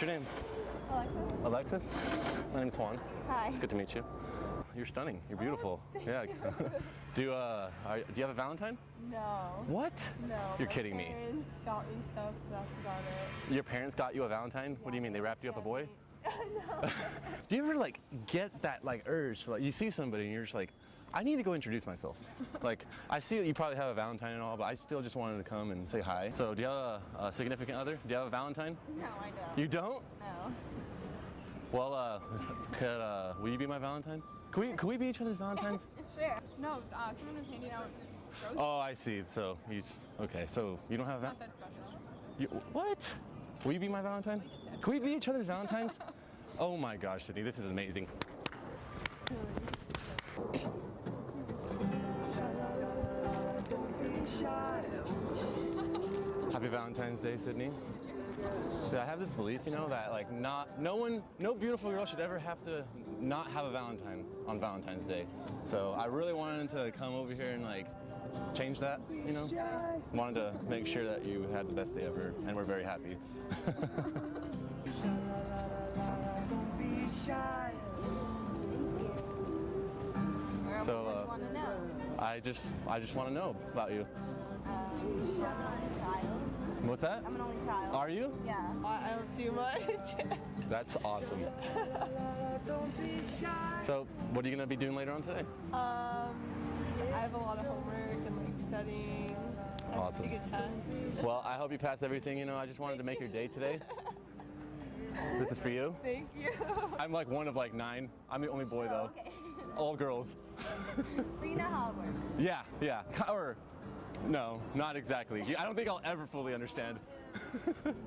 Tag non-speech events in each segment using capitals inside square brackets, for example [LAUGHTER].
What's your name? Alexis? Alexis? My name's Juan. Hi. It's good to meet you. You're stunning. You're beautiful. yeah. [LAUGHS] do you uh are, do you have a Valentine? No. What? No. You're kidding me. parents got me stuff, that's about it. Your parents got you a Valentine? What do you mean? They wrapped you up a boy? [LAUGHS] no. [LAUGHS] Do you ever like get that like urge to like you see somebody and you're just like, I need to go introduce myself. [LAUGHS] like I see that you probably have a Valentine and all, but I still just wanted to come and say hi. So do you have a, a significant other? Do you have a Valentine? No, I don't. You don't? No. Well, uh, [LAUGHS] could uh, will you be my Valentine? Can we can we be each other's Valentines? [LAUGHS] Sure. No, uh, someone was handing out roses. oh, I see. So you okay? So you don't have a Not that special. you, what? Will you be my Valentine? Can we be each other's Valentines? oh my gosh, Sydney, this is amazing. Happy Valentine's Day, Sydney. So I have this belief, you know, that like not, no one, no beautiful girl should ever have to not have a Valentine on Valentine's Day. So I really wanted to come over here and like change that, you know. Wanted to make sure that you had the best day ever, and we're very happy. [LAUGHS] I just, I just want to know about you. Um, I'm an only child. What's that? I'm an only child. Are you? Yeah. I I don't do much. [LAUGHS] That's awesome. So, what are you gonna be doing later on today? um, I have a lot of homework and like studying. Awesome. to take test. Well, I hope you pass everything. You know, I just wanted to make your day today. [LAUGHS] This is for you. Thank you. I'm like one of like nine. I'm the only boy Oh, though. okay. All girls. [LAUGHS] so you know how it works. Yeah, yeah. Or, no, not exactly. I don't think I'll ever fully understand. [LAUGHS]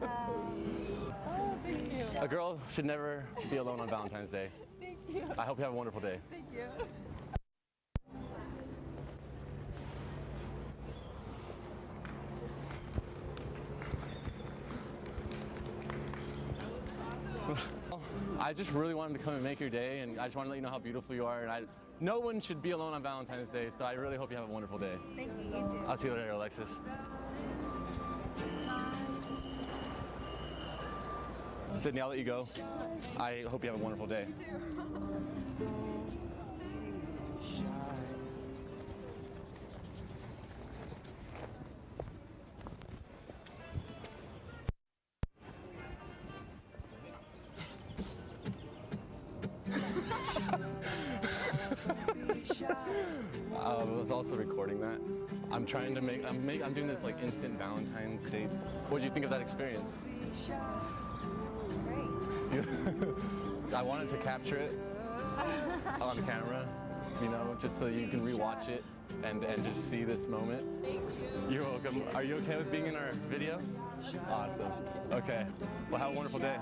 Um, Oh, thank you. A girl should never be alone on Valentine's Day. [LAUGHS] Thank you. I hope you have a wonderful day. Thank you. I just really wanted to come and make your day, and I just want to let you know how beautiful you are. And I, no one should be alone on Valentine's Day, so I really hope you have a wonderful day. thank you. You too. I'll see you later, Alexis. Sydney, I'll let you go. I hope you have a wonderful day. [LAUGHS] also recording that. I'm trying to make, I'm, make, I'm doing this like instant Valentine's dates. What did you think of that experience? Great. [LAUGHS] I wanted to capture it [LAUGHS] on camera, you know, just so you can rewatch it and, and just see this moment. Thank you. You're welcome. Are you okay with being in our video? Awesome. Okay. Well, have a wonderful day.